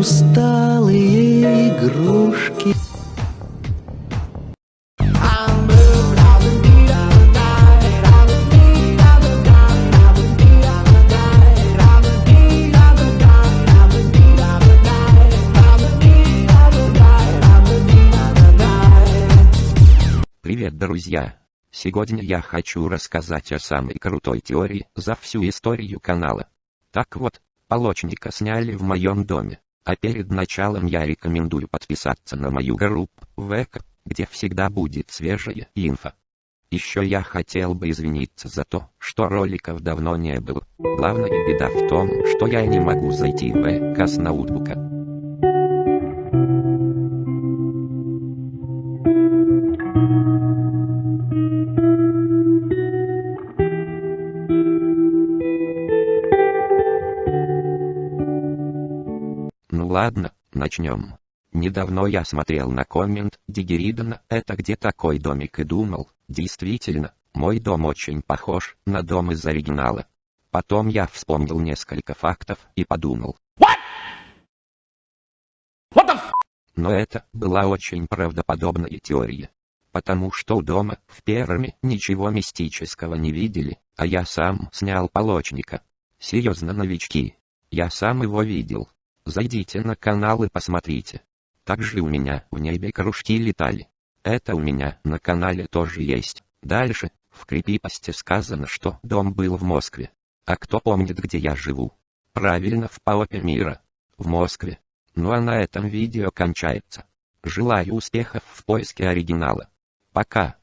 усталые игрушки. Привет, друзья! Сегодня я хочу рассказать о самой крутой теории за всю историю канала. Так вот, полочника сняли в моем доме, а перед началом я рекомендую подписаться на мою группу ВК, где всегда будет свежая инфа. Еще я хотел бы извиниться за то, что роликов давно не было. Главная беда в том, что я не могу зайти в ВК с ноутбука. Ну ладно, начнем. Недавно я смотрел на коммент Дигеридана, это где такой домик и думал, действительно, мой дом очень похож на дом из оригинала. Потом я вспомнил несколько фактов и подумал. What? What the f Но это была очень правдоподобная теория. Потому что у дома в Перми ничего мистического не видели, а я сам снял полочника. Серьезно новички. Я сам его видел. Зайдите на канал и посмотрите. Также у меня в небе кружки летали. Это у меня на канале тоже есть. Дальше, в крипипосте сказано, что дом был в Москве. А кто помнит, где я живу? Правильно, в Паопе мира. В Москве. Ну а на этом видео кончается. Желаю успехов в поиске оригинала. Пока.